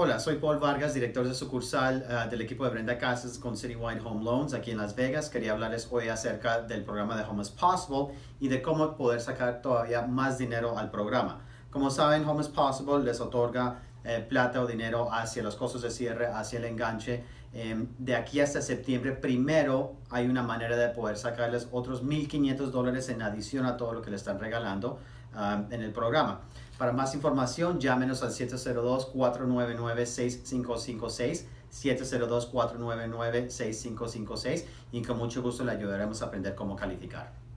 Hola, soy Paul Vargas, director de sucursal uh, del equipo de Brenda Casas con Citywide Home Loans aquí en Las Vegas. Quería hablarles hoy acerca del programa de Home is Possible y de cómo poder sacar todavía más dinero al programa. Como saben, Home is Possible les otorga eh, plata o dinero hacia los costos de cierre, hacia el enganche. Eh, de aquí hasta septiembre primero hay una manera de poder sacarles otros 1.500 dólares en adición a todo lo que le están regalando en el programa. Para más información, llámenos al 702-499-6556, 702-499-6556 y con mucho gusto le ayudaremos a aprender cómo calificar.